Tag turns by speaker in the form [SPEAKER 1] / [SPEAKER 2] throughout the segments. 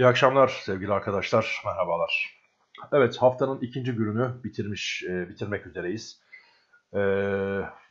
[SPEAKER 1] İyi akşamlar sevgili arkadaşlar, merhabalar. Evet, haftanın ikinci gününü bitirmiş, e, bitirmek üzereyiz. E,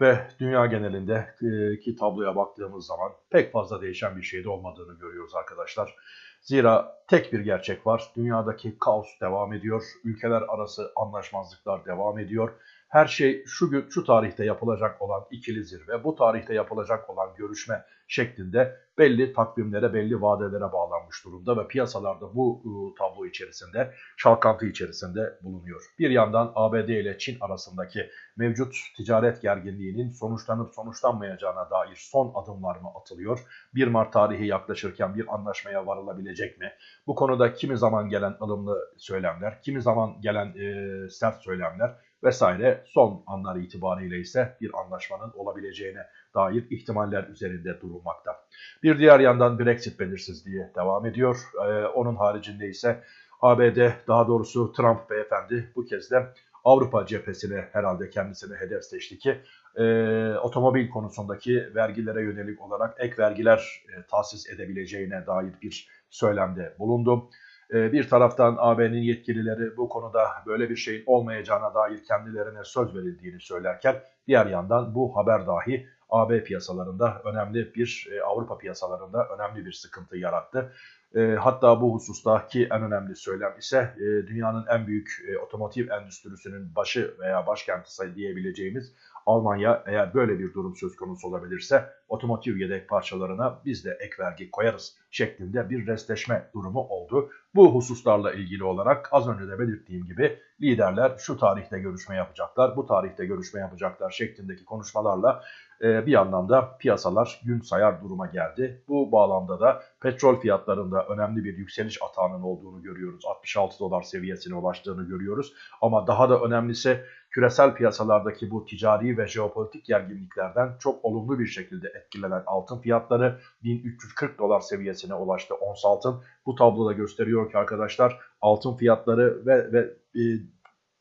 [SPEAKER 1] ve dünya genelinde e, ki tabloya baktığımız zaman pek fazla değişen bir şey de olmadığını görüyoruz arkadaşlar. Zira tek bir gerçek var, dünyadaki kaos devam ediyor, ülkeler arası anlaşmazlıklar devam ediyor her şey şu gün şu tarihte yapılacak olan ikili zirve, bu tarihte yapılacak olan görüşme şeklinde belli takvimlere, belli vadelere bağlanmış durumda ve piyasalarda bu ıı, tablo içerisinde, şalkantı içerisinde bulunuyor. Bir yandan ABD ile Çin arasındaki mevcut ticaret gerginliğinin sonuçlanıp sonuçlanmayacağına dair son adımlar mı atılıyor? 1 Mart tarihi yaklaşırken bir anlaşmaya varılabilecek mi? Bu konuda kimi zaman gelen ılımlı söylemler, kimi zaman gelen e, sert söylemler vesaire son anlar itibariyle ise bir anlaşmanın olabileceğine dair ihtimaller üzerinde durulmakta. Bir diğer yandan Brexit belirsizliği devam ediyor. Ee, onun haricinde ise ABD daha doğrusu Trump beyefendi bu kez de Avrupa cephesine herhalde kendisine hedef seçti ki e, otomobil konusundaki vergilere yönelik olarak ek vergiler e, tahsis edebileceğine dair bir söylemde bulundu. Ee, bir taraftan AB'nin yetkilileri bu konuda böyle bir şeyin olmayacağına dair kendilerine söz verildiğini söylerken diğer yandan bu haber dahi AB piyasalarında önemli bir e, Avrupa piyasalarında önemli bir sıkıntı yarattı. E, hatta bu husustaki en önemli söylem ise e, dünyanın en büyük otomotiv endüstrisinin başı veya başkenti diyebileceğimiz Almanya eğer böyle bir durum söz konusu olabilirse otomotiv yedek parçalarına biz de ek vergi koyarız şeklinde bir restleşme durumu oldu. Bu hususlarla ilgili olarak az önce de belirttiğim gibi liderler şu tarihte görüşme yapacaklar, bu tarihte görüşme yapacaklar şeklindeki konuşmalarla e, bir anlamda piyasalar gün sayar duruma geldi. Bu bağlamda da petrol fiyatlarında önemli bir yükseliş atağının olduğunu görüyoruz. 66 dolar seviyesine ulaştığını görüyoruz. Ama daha da önemlisi küresel piyasalardaki bu ticari ve jeopolitik gerginliklerden çok olumlu bir şekilde etkilenen altın fiyatları 1340 dolar seviyesine ulaştı ons altın. Bu tabloda gösteriyor ki arkadaşlar altın fiyatları ve, ve e,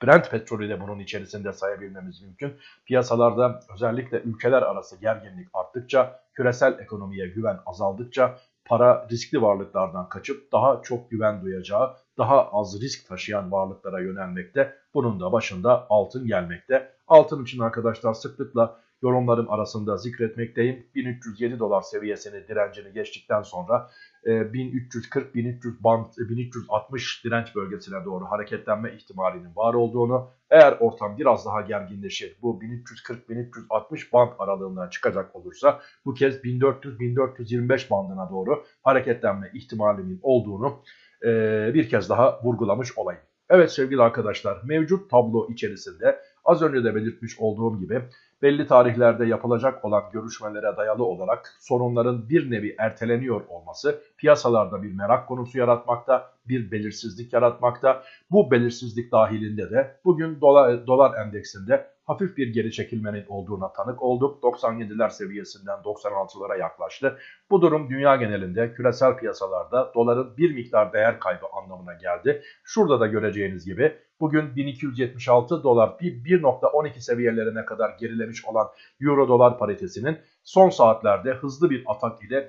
[SPEAKER 1] Brent petrolü de bunun içerisinde sayabilmemiz mümkün. Piyasalarda özellikle ülkeler arası gerginlik arttıkça, küresel ekonomiye güven azaldıkça para riskli varlıklardan kaçıp daha çok güven duyacağı, daha az risk taşıyan varlıklara yönelmekte. Bunun da başında altın gelmekte. Altın için arkadaşlar sıklıkla yorumlarım arasında zikretmekteyim. 1307 dolar seviyesini direncini geçtikten sonra 1340-1300 e, band 1360 e, direnç bölgesine doğru hareketlenme ihtimalinin var olduğunu eğer ortam biraz daha gerginleşir bu 1340-1360 band aralığından çıkacak olursa bu kez 1400-1425 bandına doğru hareketlenme ihtimalinin olduğunu e, bir kez daha vurgulamış olayım. Evet sevgili arkadaşlar mevcut tablo içerisinde az önce de belirtmiş olduğum gibi belli tarihlerde yapılacak olan görüşmelere dayalı olarak sorunların bir nevi erteleniyor olması piyasalarda bir merak konusu yaratmakta, bir belirsizlik yaratmakta. Bu belirsizlik dahilinde de bugün dolar, dolar endeksinde hafif bir geri çekilmenin olduğuna tanık olduk. 97'ler seviyesinden 96'lara yaklaştı. Bu durum dünya genelinde küresel piyasalarda doların bir miktar değer kaybı anlamına geldi. Şurada da göreceğiniz gibi bugün 1276 dolar 1.12 seviyelerine kadar gerilemiş olan euro dolar paritesinin son saatlerde hızlı bir atak ile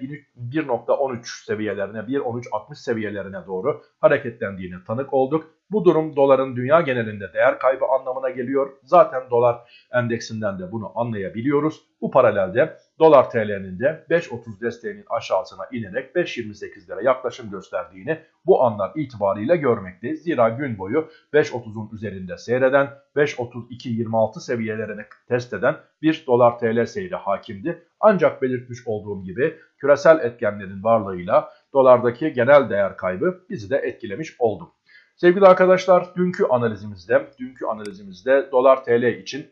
[SPEAKER 1] 1.13 seviyelerine 1.13.60 seviyelerine doğru hareketlendiğini tanık olduk. Bu durum doların dünya genelinde değer kaybı anlamına geliyor. Zaten dolar endeksinden de bunu anlayabiliyoruz. Bu paralelde dolar TL'nin de 5.30 desteğinin aşağısına inerek 5.28'lere yaklaşım gösterdiğini bu anlar itibariyle görmekteyiz. Zira gün boyu 5.30'un üzerinde seyreden 5.32-26 seviyelerini test eden bir dolar TL seyri hakimdi. Ancak belirtmiş olduğum gibi küresel etkenlerin varlığıyla dolardaki genel değer kaybı bizi de etkilemiş oldu. Sevgili arkadaşlar dünkü analizimizde, dünkü analizimizde dolar TL için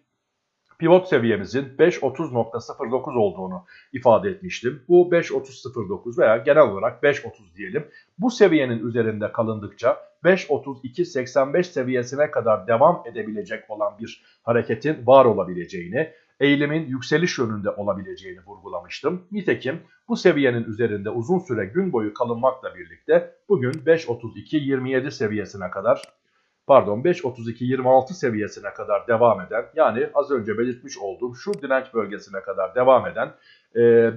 [SPEAKER 1] pivot seviyemizin 5.30.09 olduğunu ifade etmiştim. Bu 5.30.09 veya genel olarak 5.30 diyelim. Bu seviyenin üzerinde kalındıkça 5.32.85 seviyesine kadar devam edebilecek olan bir hareketin var olabileceğini, eğilimin yükseliş yönünde olabileceğini vurgulamıştım. Nitekim bu seviyenin üzerinde uzun süre gün boyu kalınmakla birlikte bugün 5.32.27 seviyesine kadar pardon 5.32-26 seviyesine kadar devam eden yani az önce belirtmiş olduğum şu direnç bölgesine kadar devam eden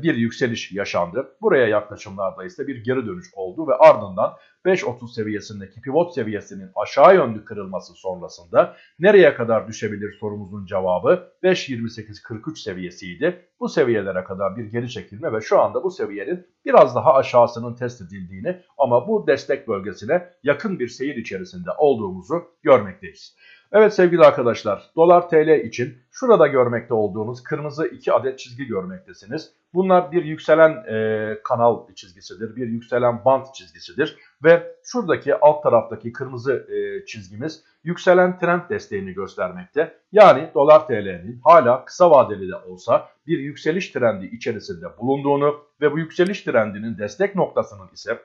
[SPEAKER 1] bir yükseliş yaşandı. Buraya yaklaşımlarda ise bir geri dönüş oldu ve ardından 5.30 seviyesindeki pivot seviyesinin aşağı yönlü kırılması sonrasında nereye kadar düşebilir sorumuzun cevabı 5.28.43 seviyesiydi. Bu seviyelere kadar bir geri çekilme ve şu anda bu seviyenin biraz daha aşağısının test edildiğini ama bu destek bölgesine yakın bir seyir içerisinde olduğumuzu görmekteyiz. Evet sevgili arkadaşlar dolar TL için şurada görmekte olduğunuz kırmızı iki adet çizgi görmektesiniz. Bunlar bir yükselen e, kanal çizgisidir, bir yükselen bant çizgisidir ve şuradaki alt taraftaki kırmızı e, çizgimiz yükselen trend desteğini göstermekte. Yani dolar TL'nin hala kısa vadeli de olsa bir yükseliş trendi içerisinde bulunduğunu ve bu yükseliş trendinin destek noktasının ise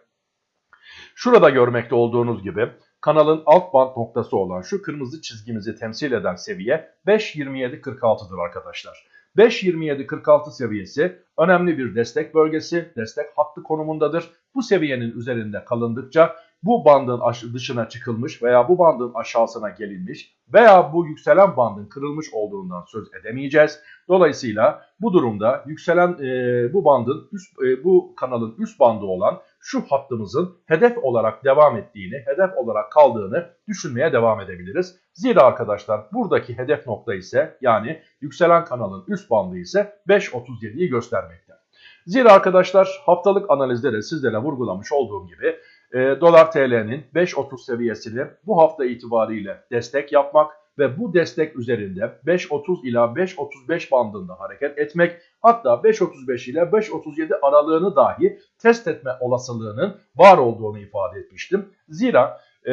[SPEAKER 1] şurada görmekte olduğunuz gibi kanalın alt band noktası olan şu kırmızı çizgimizi temsil eden seviye 5.27.46'dır arkadaşlar. 5.27.46 seviyesi önemli bir destek bölgesi, destek hattı konumundadır. Bu seviyenin üzerinde kalındıkça bu bandın dışına çıkılmış veya bu bandın aşağısına gelinmiş veya bu yükselen bandın kırılmış olduğundan söz edemeyeceğiz. Dolayısıyla bu durumda yükselen e, bu bandın üst, e, bu kanalın üst bandı olan şu hattımızın hedef olarak devam ettiğini, hedef olarak kaldığını düşünmeye devam edebiliriz. Zira arkadaşlar buradaki hedef nokta ise yani yükselen kanalın üst bandı ise 5.37'yi göstermekte. Zira arkadaşlar haftalık analizde de sizlere vurgulamış olduğum gibi e, dolar TL'nin 5.30 seviyesini bu hafta itibariyle destek yapmak ve bu destek üzerinde 5.30 ila 5.35 bandında hareket etmek hatta 5.35 ile 5.37 aralığını dahi test etme olasılığının var olduğunu ifade etmiştim. Zira e,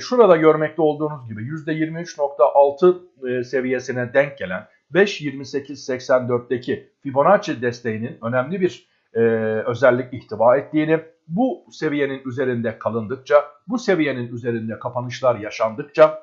[SPEAKER 1] şurada görmekte olduğunuz gibi %23.6 e, seviyesine denk gelen 5.28.84'teki Fibonacci desteğinin önemli bir e, özellik ihtiva ettiğini, bu seviyenin üzerinde kalındıkça, bu seviyenin üzerinde kapanışlar yaşandıkça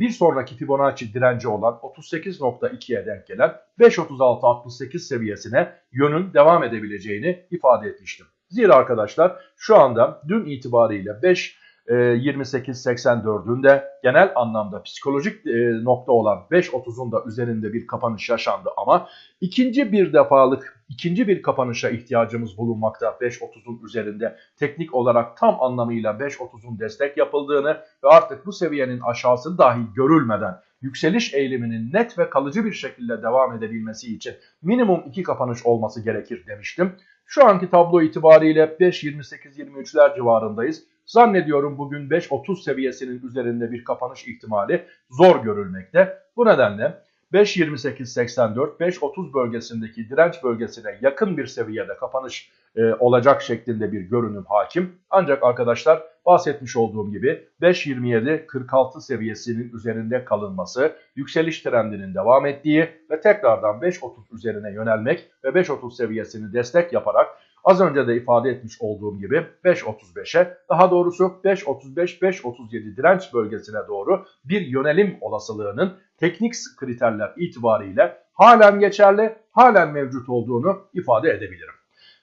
[SPEAKER 1] bir sonraki Fibonacci direnci olan 38.2'ye denk gelen 5.36.68 seviyesine yönün devam edebileceğini ifade etmiştim. Zira arkadaşlar şu anda dün itibariyle 5 28.84'ün de genel anlamda psikolojik e, nokta olan 5.30'un da üzerinde bir kapanış yaşandı ama ikinci bir defalık ikinci bir kapanışa ihtiyacımız bulunmakta 5.30'un üzerinde teknik olarak tam anlamıyla 5.30'un destek yapıldığını ve artık bu seviyenin aşağısı dahi görülmeden yükseliş eğiliminin net ve kalıcı bir şekilde devam edebilmesi için minimum iki kapanış olması gerekir demiştim. Şu anki tablo itibariyle 5.28-23'ler civarındayız. Zannediyorum bugün 5.30 seviyesinin üzerinde bir kapanış ihtimali zor görülmekte. Bu nedenle 5.28.84, 5.30 bölgesindeki direnç bölgesine yakın bir seviyede kapanış e, olacak şeklinde bir görünüm hakim. Ancak arkadaşlar bahsetmiş olduğum gibi 5.27.46 seviyesinin üzerinde kalınması, yükseliş trendinin devam ettiği ve tekrardan 5.30 üzerine yönelmek ve 5.30 seviyesini destek yaparak Az önce de ifade etmiş olduğum gibi 5.35'e daha doğrusu 5.35-5.37 direnç bölgesine doğru bir yönelim olasılığının teknik kriterler itibariyle halen geçerli, halen mevcut olduğunu ifade edebilirim.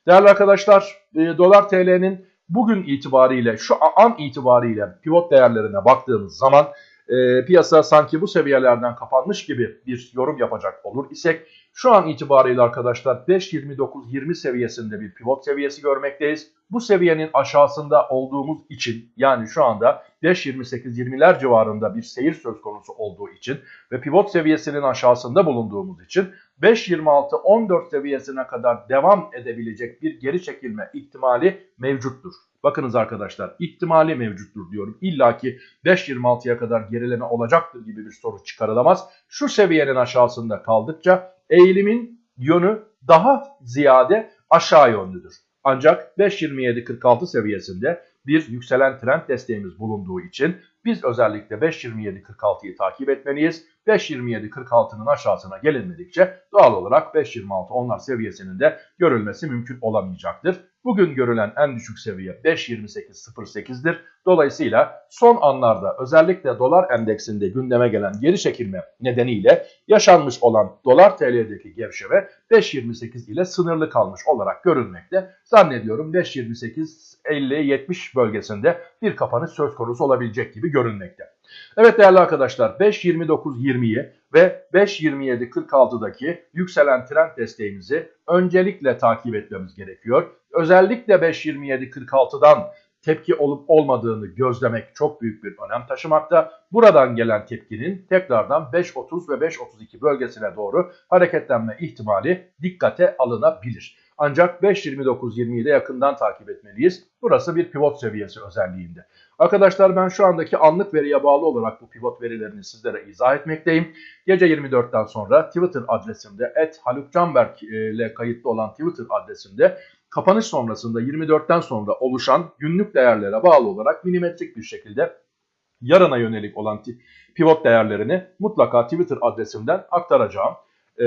[SPEAKER 1] Değerli arkadaşlar, e, dolar TL'nin bugün itibariyle, şu an itibariyle pivot değerlerine baktığımız zaman e, piyasa sanki bu seviyelerden kapanmış gibi bir yorum yapacak olur isek şu an itibariyle arkadaşlar 5.29-20 seviyesinde bir pivot seviyesi görmekteyiz. Bu seviyenin aşağısında olduğumuz için yani şu anda 5.28-20'ler civarında bir seyir söz konusu olduğu için ve pivot seviyesinin aşağısında bulunduğumuz için 5.26-14 seviyesine kadar devam edebilecek bir geri çekilme ihtimali mevcuttur. Bakınız arkadaşlar ihtimali mevcuttur diyorum. İlla ki 5.26'ya kadar gerileme olacaktır gibi bir soru çıkarılamaz. Şu seviyenin aşağısında kaldıkça eğilimin yönü daha ziyade aşağı yönlüdür. Ancak 5.27.46 seviyesinde bir yükselen trend desteğimiz bulunduğu için biz özellikle 5.27.46'yı takip etmeliyiz. 5.27.46'nın aşağısına gelinmedikçe doğal olarak 5.26 onlar seviyesinin de görülmesi mümkün olamayacaktır. Bugün görülen en düşük seviye 5.28.08'dir. Dolayısıyla son anlarda özellikle dolar endeksinde gündeme gelen geri çekilme nedeniyle yaşanmış olan dolar TL'deki gevşeme 5.28 ile sınırlı kalmış olarak görülmekte. Zannediyorum 5.28 50-70 bölgesinde bir kapanış söz konusu olabilecek gibi görünmekte. Evet değerli arkadaşlar 5.29.20'yi ve 5.27.46'daki yükselen trend desteğimizi öncelikle takip etmemiz gerekiyor. Özellikle 5.27.46'dan tepki olup olmadığını gözlemek çok büyük bir önem taşımakta. Buradan gelen tepkinin tekrardan 5.30 ve 5.32 bölgesine doğru hareketlenme ihtimali dikkate alınabilir. Ancak 5.29.20'yi de yakından takip etmeliyiz. Burası bir pivot seviyesi özelliğinde. Arkadaşlar ben şu andaki anlık veriye bağlı olarak bu pivot verilerini sizlere izah etmekteyim. Gece 24'ten sonra Twitter adresimde @halukcanberk ile kayıtlı olan Twitter adresimde kapanış sonrasında 24'ten sonra oluşan günlük değerlere bağlı olarak milimetrik bir şekilde yarına yönelik olan pivot değerlerini mutlaka Twitter adresimden aktaracağım. Ee,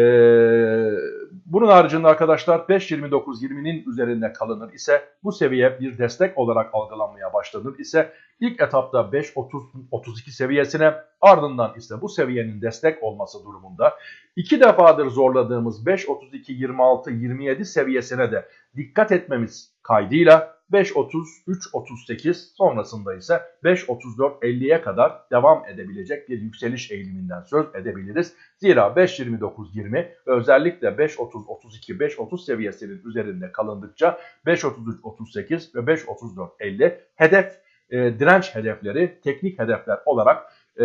[SPEAKER 1] bunun haricinde arkadaşlar 5.29.20'nin üzerinde kalınır ise bu seviye bir destek olarak algılanmaya başlanır ise ilk etapta 5.30-32 seviyesine ardından ise bu seviyenin destek olması durumunda iki defadır zorladığımız 5.32-26-27 seviyesine de dikkat etmemiz kaydıyla 5.33-38 sonrasında ise 5.34-50'ye kadar devam edebilecek bir yükseliş eğiliminden söz edebiliriz. Zira 5.29-20 ve özellikle 5.30-32-5.30 seviyesinin üzerinde kalındıkça 5.33-38 ve 5.34-50 hedef e, direnç hedefleri teknik hedefler olarak e,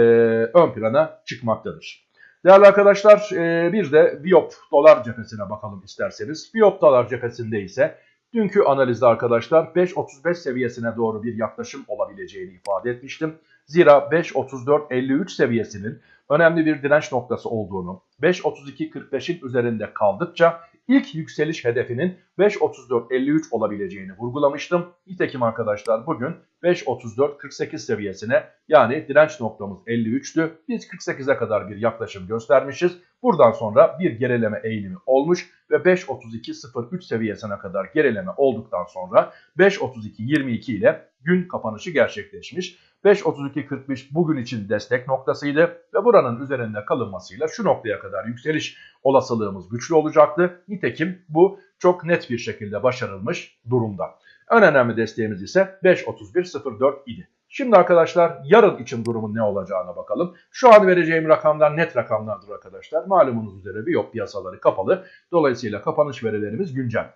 [SPEAKER 1] ön plana çıkmaktadır. Değerli arkadaşlar e, bir de Biop dolar cephesine bakalım isterseniz. Biop dolar cephesinde ise Dünkü analizde arkadaşlar 5.35 seviyesine doğru bir yaklaşım olabileceğini ifade etmiştim. Zira 5.34.53 seviyesinin önemli bir direnç noktası olduğunu, 5.32.45'in üzerinde kaldıkça ilk yükseliş hedefinin 5.34.53 olabileceğini vurgulamıştım. Nitekim arkadaşlar bugün 5.34.48 seviyesine yani direnç noktamız 53'tü. Biz 48'e kadar bir yaklaşım göstermişiz. Buradan sonra bir gerileme eğilimi olmuş ve 5.32.03 seviyesine kadar gerileme olduktan sonra 5.32.22 ile gün kapanışı gerçekleşmiş. 5.32.45 bugün için destek noktasıydı ve buranın üzerinde kalınmasıyla şu noktaya kadar yükseliş olasılığımız güçlü olacaktı. Nitekim bu çok net bir şekilde başarılmış durumda. En önemli desteğimiz ise 5.31.04 idi. Şimdi arkadaşlar yarın için durumun ne olacağına bakalım. Şu an vereceğim rakamlar net rakamlardır arkadaşlar. Malumunuz üzere bir yok piyasaları kapalı. Dolayısıyla kapanış verilerimiz güncel.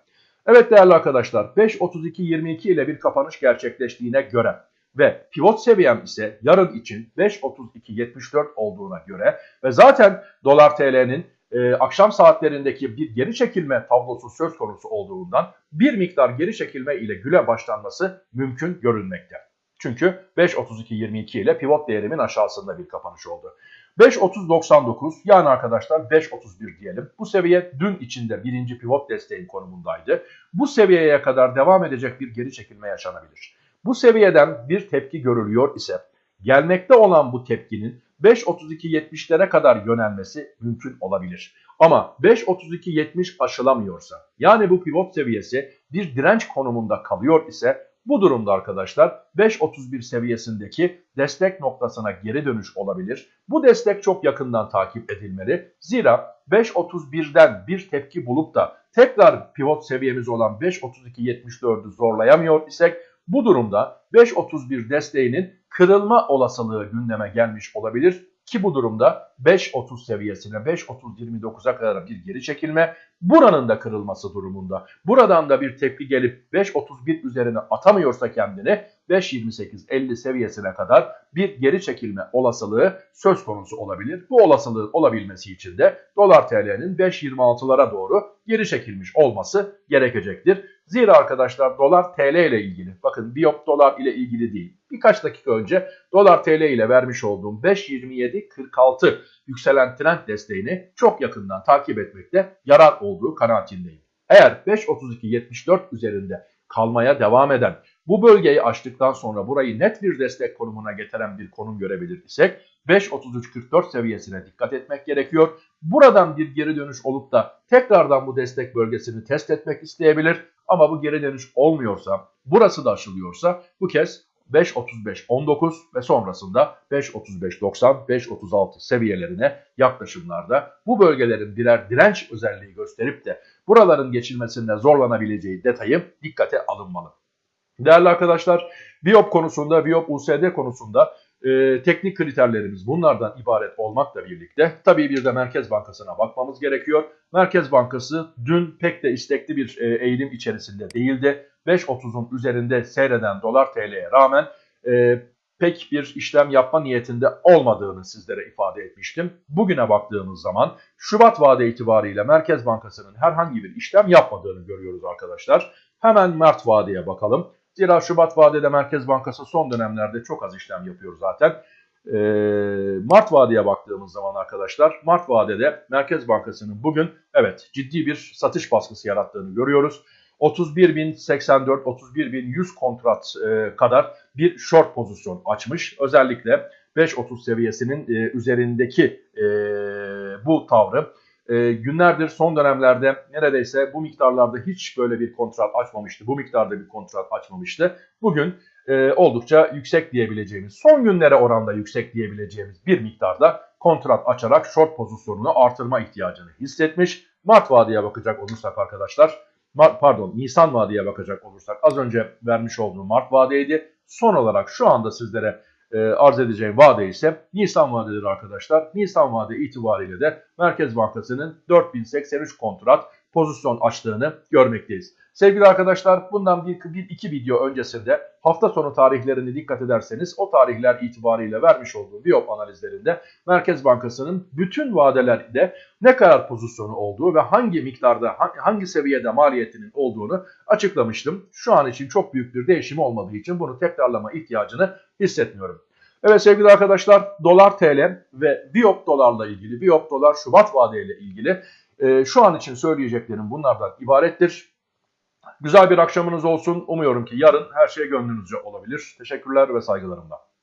[SPEAKER 1] Evet değerli arkadaşlar 5.32.22 ile bir kapanış gerçekleştiğine göre ve pivot seviyem ise yarın için 5.32.74 olduğuna göre ve zaten dolar TL'nin e, akşam saatlerindeki bir geri çekilme tablosu söz konusu olduğundan bir miktar geri çekilme ile güle başlanması mümkün görünmekte. Çünkü 5.32.22 ile pivot değerimin aşağısında bir kapanış oldu. 5.30.99 yani arkadaşlar 5.31 diyelim. Bu seviye dün içinde birinci pivot desteğin konumundaydı. Bu seviyeye kadar devam edecek bir geri çekilme yaşanabilir. Bu seviyeden bir tepki görülüyor ise gelmekte olan bu tepkinin 5.32.70'lere kadar yönelmesi mümkün olabilir. Ama 5.32.70 aşılamıyorsa yani bu pivot seviyesi bir direnç konumunda kalıyor ise bu durumda arkadaşlar 5.31 seviyesindeki destek noktasına geri dönüş olabilir. Bu destek çok yakından takip edilmeli. Zira 5.31'den bir tepki bulup da tekrar pivot seviyemiz olan 5.32.74'ü zorlayamıyor isek bu durumda 5.31 desteğinin kırılma olasılığı gündeme gelmiş olabilir ki bu durumda 5.30 seviyesine 5.30-29'a kadar bir geri çekilme buranın da kırılması durumunda. Buradan da bir tepki gelip 5.31 üzerine atamıyorsa kendini 5.28-50 seviyesine kadar bir geri çekilme olasılığı söz konusu olabilir. Bu olasılığın olabilmesi için de dolar TL'nin 5.26'lara doğru geri çekilmiş olması gerekecektir. Zira arkadaşlar dolar TL ile ilgili bakın Biop dolar ile ilgili değil. Birkaç dakika önce dolar TL ile vermiş olduğum 5.27.46 yükselen trend desteğini çok yakından takip etmekte yarar olduğu kanaatindeyim. Eğer 5.32.74 üzerinde kalmaya devam eden bu bölgeyi aştıktan sonra burayı net bir destek konumuna getiren bir konum görebilir isek 5.33.44 seviyesine dikkat etmek gerekiyor. Buradan bir geri dönüş olup da tekrardan bu destek bölgesini test etmek isteyebilir. Ama bu geri dönüş olmuyorsa, burası da aşılıyorsa bu kez 5.35-19 ve sonrasında 5.35-90, 5.36 seviyelerine yaklaşımlarda bu bölgelerin birer direnç özelliği gösterip de buraların geçilmesinde zorlanabileceği detayı dikkate alınmalı. Değerli arkadaşlar, Biop konusunda, Biop USD konusunda E, teknik kriterlerimiz bunlardan ibaret olmakla birlikte tabii bir de Merkez Bankası'na bakmamız gerekiyor. Merkez Bankası dün pek de istekli bir e, eğilim içerisinde değildi. 5.30'un üzerinde seyreden dolar TL'ye rağmen e, pek bir işlem yapma niyetinde olmadığını sizlere ifade etmiştim. Bugüne baktığımız zaman Şubat vade itibariyle Merkez Bankası'nın herhangi bir işlem yapmadığını görüyoruz arkadaşlar. Hemen Mart vadeye bakalım. Zira Şubat vadede Merkez Bankası son dönemlerde çok az işlem yapıyor zaten. Ee, Mart vadeye baktığımız zaman arkadaşlar Mart vadede Merkez Bankası'nın bugün evet ciddi bir satış baskısı yarattığını görüyoruz. 31.084, 31.100 kontrat e, kadar bir short pozisyon açmış. Özellikle 5.30 seviyesinin e, üzerindeki e, bu tavrı e, günlerdir son dönemlerde neredeyse bu miktarlarda hiç böyle bir kontrat açmamıştı. Bu miktarda bir kontrat açmamıştı. Bugün e, oldukça yüksek diyebileceğimiz, son günlere oranda yüksek diyebileceğimiz bir miktarda kontrat açarak short pozisyonunu artırma ihtiyacını hissetmiş. Mart vadeye bakacak olursak arkadaşlar, Mart, pardon Nisan vadeye bakacak olursak az önce vermiş olduğum Mart vadeydi. Son olarak şu anda sizlere e, arz edeceğim vade ise Nisan vadedir arkadaşlar. Nisan vade itibariyle de Merkez Bankası'nın 4083 kontrat pozisyon açtığını görmekteyiz. Sevgili arkadaşlar bundan bir, bir iki video öncesinde hafta sonu tarihlerini dikkat ederseniz o tarihler itibariyle vermiş olduğu Biop analizlerinde Merkez Bankası'nın bütün vadelerde ne kadar pozisyonu olduğu ve hangi miktarda hangi seviyede maliyetinin olduğunu açıklamıştım. Şu an için çok büyük bir değişim olmadığı için bunu tekrarlama ihtiyacını hissetmiyorum. Evet sevgili arkadaşlar dolar TL ve Biop dolarla ilgili Biop dolar Şubat vadeyle ilgili e, şu an için söyleyeceklerim bunlardan ibarettir. Güzel bir akşamınız olsun. Umuyorum ki yarın her şey gönlünüzce olabilir. Teşekkürler ve saygılarımla.